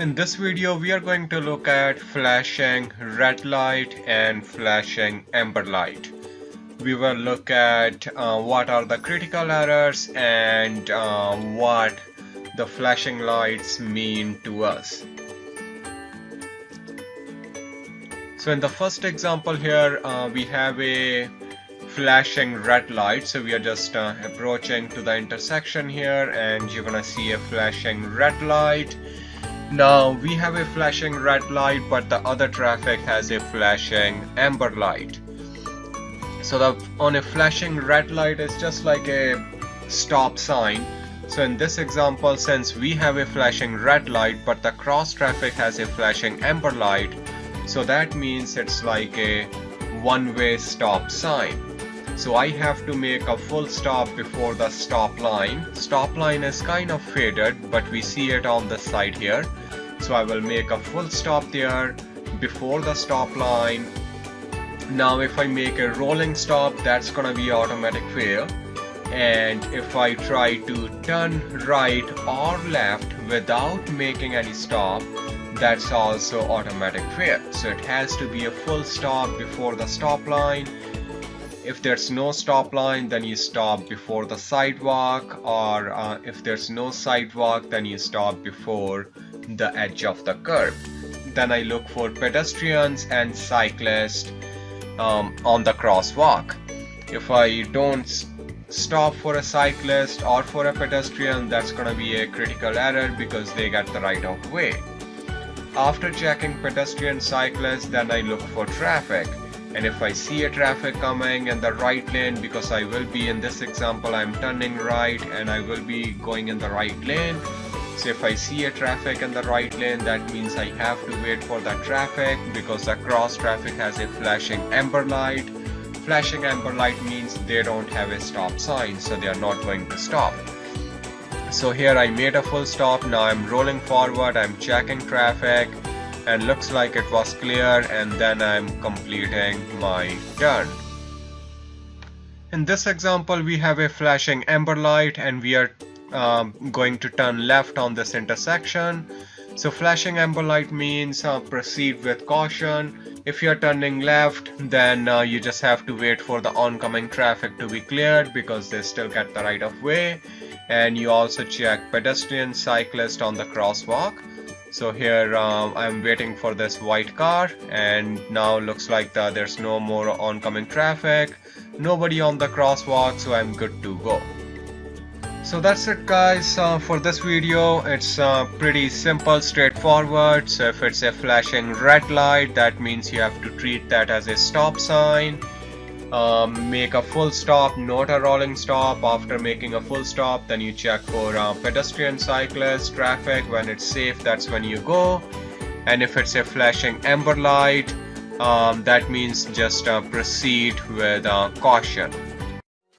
In this video we are going to look at flashing red light and flashing amber light. We will look at uh, what are the critical errors and uh, what the flashing lights mean to us. So in the first example here uh, we have a flashing red light so we are just uh, approaching to the intersection here and you're gonna see a flashing red light now we have a flashing red light but the other traffic has a flashing amber light. So the on a flashing red light is just like a stop sign. So in this example since we have a flashing red light but the cross traffic has a flashing amber light so that means it's like a one-way stop sign. So I have to make a full stop before the stop line. Stop line is kind of faded but we see it on the side here. So I will make a full stop there before the stop line. Now if I make a rolling stop that's gonna be automatic fail and if I try to turn right or left without making any stop that's also automatic fail so it has to be a full stop before the stop line if there's no stop line then you stop before the sidewalk or uh, if there's no sidewalk then you stop before the edge of the curb. Then I look for pedestrians and cyclists um, on the crosswalk. If I don't stop for a cyclist or for a pedestrian that's gonna be a critical error because they get the right of way. After checking pedestrian cyclists then I look for traffic and if I see a traffic coming in the right lane because I will be in this example I'm turning right and I will be going in the right lane. So if I see a traffic in the right lane that means I have to wait for that traffic because the cross traffic has a flashing amber light. Flashing amber light means they don't have a stop sign so they are not going to stop. So here I made a full stop. Now I'm rolling forward. I'm checking traffic and looks like it was clear and then I'm completing my turn. In this example we have a flashing amber light and we are um, going to turn left on this intersection. So flashing amber light means uh, proceed with caution. If you're turning left then uh, you just have to wait for the oncoming traffic to be cleared because they still get the right of way and you also check pedestrian cyclist on the crosswalk so here um, I'm waiting for this white car and now looks like the, there's no more oncoming traffic nobody on the crosswalk so I'm good to go. So that's it guys uh, for this video. It's uh, pretty simple straightforward. So if it's a flashing red light that means you have to treat that as a stop sign um, make a full stop not a rolling stop. After making a full stop then you check for uh, pedestrian cyclist traffic. When it's safe that's when you go. And if it's a flashing amber light um, that means just uh, proceed with uh, caution